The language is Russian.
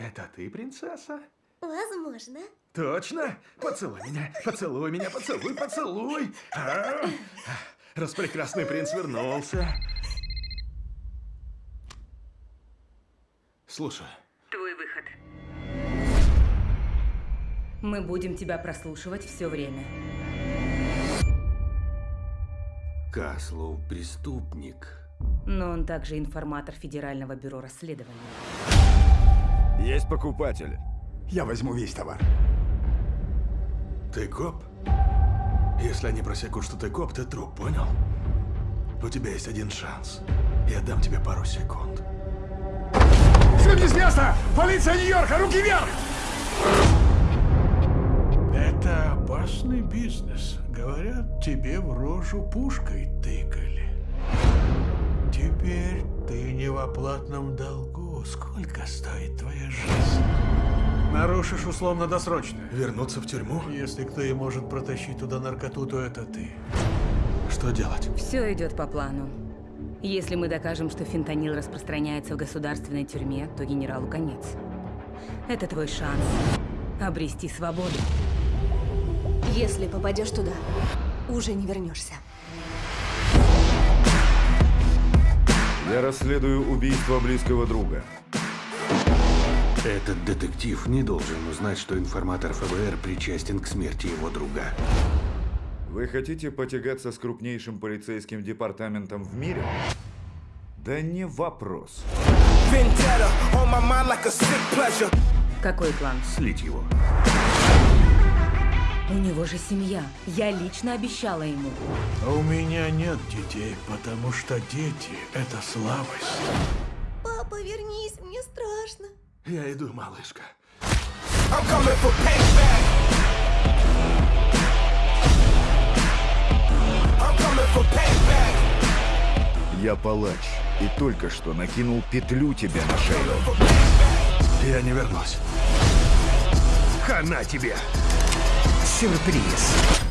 Это ты, принцесса? Возможно. Точно? Поцелуй меня, поцелуй меня, поцелуй, поцелуй. А? Распрекрасный принц вернулся. Слушай, Твой выход. Мы будем тебя прослушивать все время. Каслов преступник. Но он также информатор Федерального бюро расследований. Есть покупатель. Я возьму весь товар. ты коп? Если они просекут, что ты коп, ты труп, понял? У тебя есть один шанс. Я дам тебе пару секунд. Сюда с места! Полиция Нью-Йорка, руки вверх! Это опасный бизнес. Говорят, тебе в рожу пушкой тыкали. Теперь ты не в оплатном долгу. Сколько стоит твоя жизнь? Нарушишь условно-досрочно. Вернуться в тюрьму? Если кто и может протащить туда наркоту, то это ты. Что делать? Все идет по плану. Если мы докажем, что фентанил распространяется в государственной тюрьме, то генералу конец. Это твой шанс обрести свободу. Если попадешь туда, уже не вернешься. Я расследую убийство близкого друга. Этот детектив не должен узнать, что информатор ФБР причастен к смерти его друга. Вы хотите потягаться с крупнейшим полицейским департаментом в мире? Да не вопрос. Vendetta on my mind like a sick pleasure. Какой план? Слить его. Него же семья. Я лично обещала ему. А у меня нет детей, потому что дети — это слабость. Папа, вернись, мне страшно. Я иду, малышка. I'm coming for payback. I'm coming for payback. Я палач и только что накинул петлю тебе на шею. Я не вернусь. Хана тебе! surpresa.